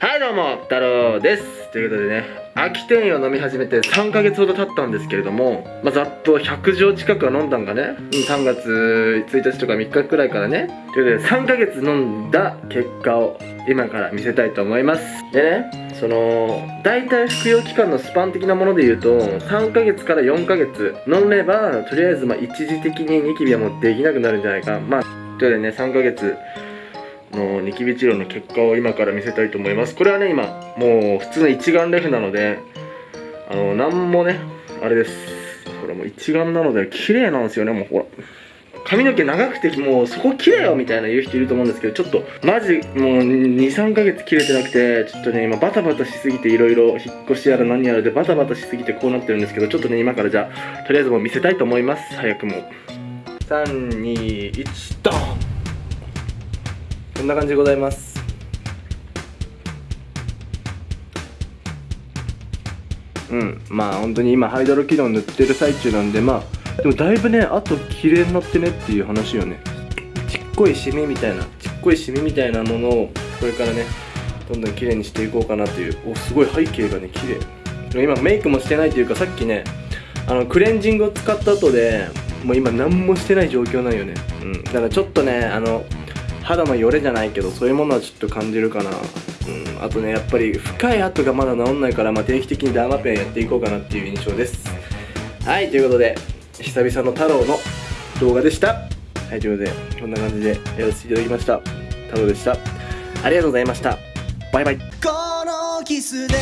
はいどうも、太郎です。ということでね、秋天を飲み始めて3ヶ月ほど経ったんですけれども、まあ、ざっと100錠近くは飲んだんがね、うん3月1日とか3日くらいからね、ということで3ヶ月飲んだ結果を今から見せたいと思います。でね、その、大体服用期間のスパン的なもので言うと、3ヶ月から4ヶ月飲めば、とりあえずまあ一時的にニキビはもうできなくなるんじゃないか。まあ、ということでね、3ヶ月、のニキビ治療の結果を今から見せたいと思います。これはね今もう普通の一眼レフなのであのなんもねあれです。これもう一眼なので綺麗なんですよね。もうほら髪の毛長くてもうそこ切れよみたいな言う人いると思うんですけどちょっとマジもう23ヶ月切れてなくてちょっとね今バタバタしすぎていろいろ引っ越しやら何やらでバタバタしすぎてこうなってるんですけどちょっとね今からじゃあとりあえずもう見せたいと思います。早くも。321ドン！んな感じでございます。うんまあ本当に今ハイドロキノン塗ってる最中なんでまあでもだいぶねあと綺麗になってねっていう話よね。ちっこいシミみたいなちっこいシミみたいなものをこれからねどんどん綺麗にしていこうかなというおすごい背景がね綺麗。今メイクもしてないというかさっきねあのクレンジングを使った後でもう今何もしてない状況なんよね。うんだからちょっとねあの肌のよれじゃないけどそういうものはちょっと感じるかな。うんあとねやっぱり深い跡がまだ治んないから、まあ、定期的にダーマペンやっていこうかなっていう印象です。はいということで久々の太郎の動画でした。はいということでこんな感じでやらせていただきました。太郎でした。ありがとうございました。バイバイ。このキスで